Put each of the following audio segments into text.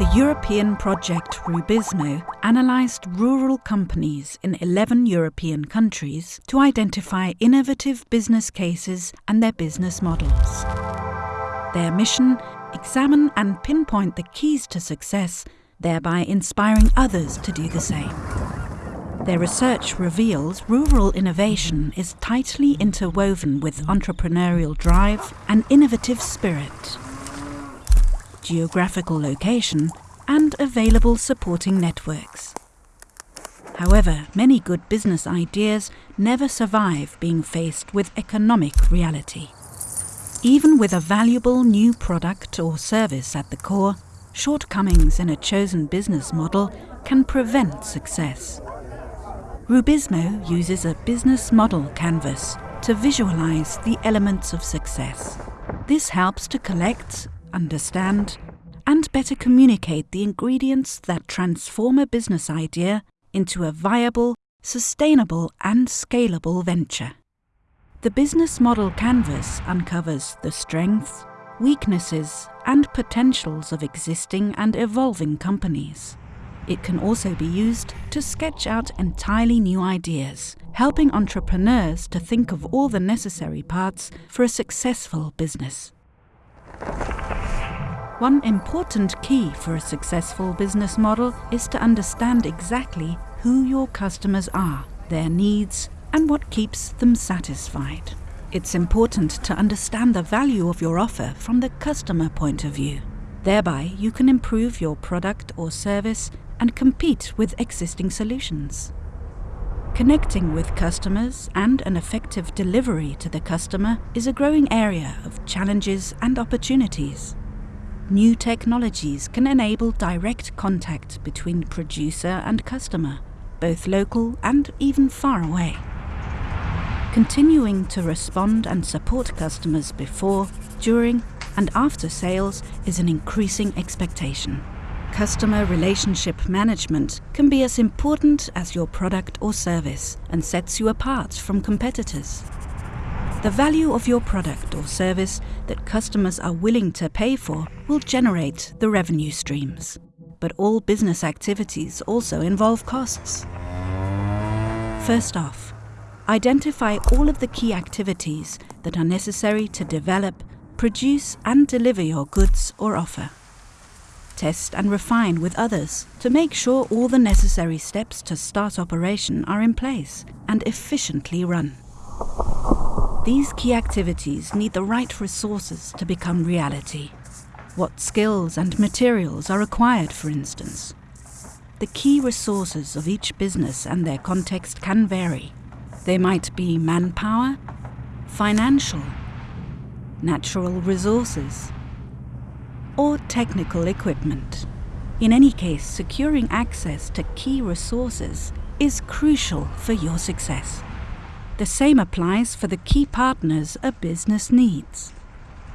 The European project Rubizmo analysed rural companies in 11 European countries to identify innovative business cases and their business models. Their mission examine and pinpoint the keys to success, thereby inspiring others to do the same. Their research reveals rural innovation is tightly interwoven with entrepreneurial drive and innovative spirit geographical location, and available supporting networks. However, many good business ideas never survive being faced with economic reality. Even with a valuable new product or service at the core, shortcomings in a chosen business model can prevent success. Rubizmo uses a business model canvas to visualize the elements of success. This helps to collect, understand, and better communicate the ingredients that transform a business idea into a viable, sustainable, and scalable venture. The business model canvas uncovers the strengths, weaknesses, and potentials of existing and evolving companies. It can also be used to sketch out entirely new ideas, helping entrepreneurs to think of all the necessary parts for a successful business. One important key for a successful business model is to understand exactly who your customers are, their needs, and what keeps them satisfied. It's important to understand the value of your offer from the customer point of view. Thereby, you can improve your product or service and compete with existing solutions. Connecting with customers and an effective delivery to the customer is a growing area of challenges and opportunities. New technologies can enable direct contact between producer and customer, both local and even far away. Continuing to respond and support customers before, during, and after sales is an increasing expectation. Customer relationship management can be as important as your product or service and sets you apart from competitors. The value of your product or service that customers are willing to pay for will generate the revenue streams. But all business activities also involve costs. First off, identify all of the key activities that are necessary to develop, produce and deliver your goods or offer. Test and refine with others to make sure all the necessary steps to start operation are in place and efficiently run. These key activities need the right resources to become reality. What skills and materials are required, for instance? The key resources of each business and their context can vary. They might be manpower, financial, natural resources, or technical equipment. In any case, securing access to key resources is crucial for your success. The same applies for the key partners a business needs.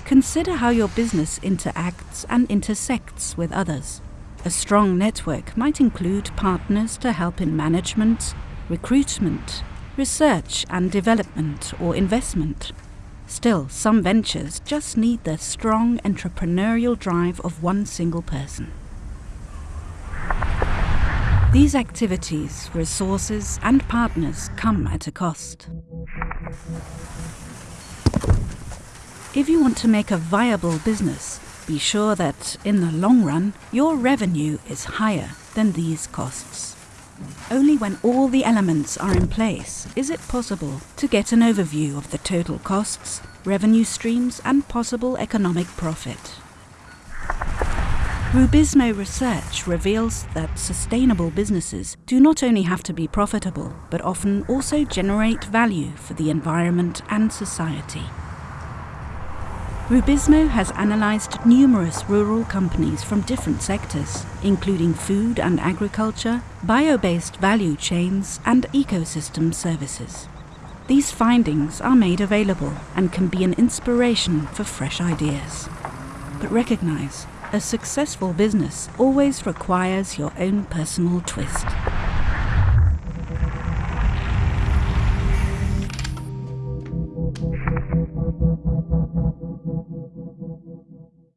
Consider how your business interacts and intersects with others. A strong network might include partners to help in management, recruitment, research and development, or investment. Still, some ventures just need the strong entrepreneurial drive of one single person. These activities, resources and partners come at a cost. If you want to make a viable business, be sure that, in the long run, your revenue is higher than these costs. Only when all the elements are in place is it possible to get an overview of the total costs, revenue streams and possible economic profit. Rubizmo research reveals that sustainable businesses do not only have to be profitable, but often also generate value for the environment and society. Rubizmo has analysed numerous rural companies from different sectors, including food and agriculture, bio-based value chains and ecosystem services. These findings are made available and can be an inspiration for fresh ideas. But recognise a successful business always requires your own personal twist.